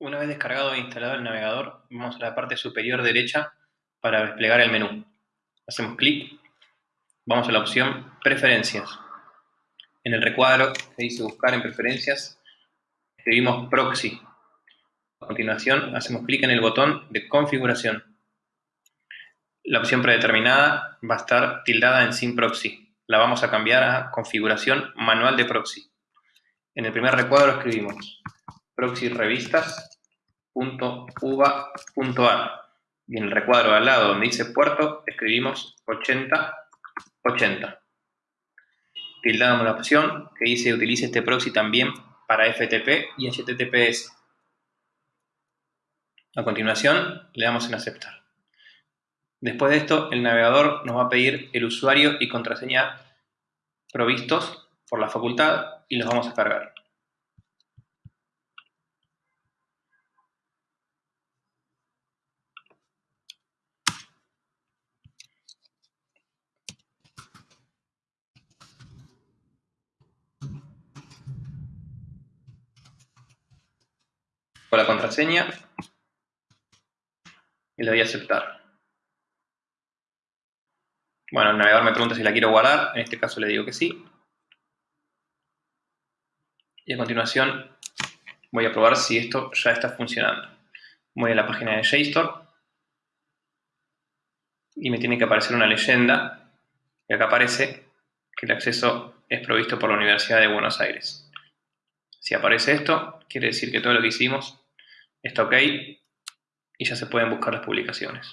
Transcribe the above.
Una vez descargado e instalado el navegador, vamos a la parte superior derecha para desplegar el menú. Hacemos clic, vamos a la opción Preferencias. En el recuadro que dice Buscar en Preferencias, escribimos Proxy. A continuación, hacemos clic en el botón de Configuración. La opción predeterminada va a estar tildada en Sin Proxy. La vamos a cambiar a Configuración Manual de Proxy. En el primer recuadro escribimos proxy revistas.uva.ar y en el recuadro al lado donde dice puerto escribimos 8080. Tildamos la opción que dice utilice este proxy también para FTP y HTTPS. A continuación le damos en aceptar. Después de esto el navegador nos va a pedir el usuario y contraseña provistos por la facultad y los vamos a cargar. Con la contraseña y le doy a aceptar. Bueno, el navegador me pregunta si la quiero guardar, en este caso le digo que sí. Y a continuación voy a probar si esto ya está funcionando. Voy a la página de JSTOR y me tiene que aparecer una leyenda y acá aparece que el acceso es provisto por la Universidad de Buenos Aires. Si aparece esto, quiere decir que todo lo que hicimos está ok y ya se pueden buscar las publicaciones.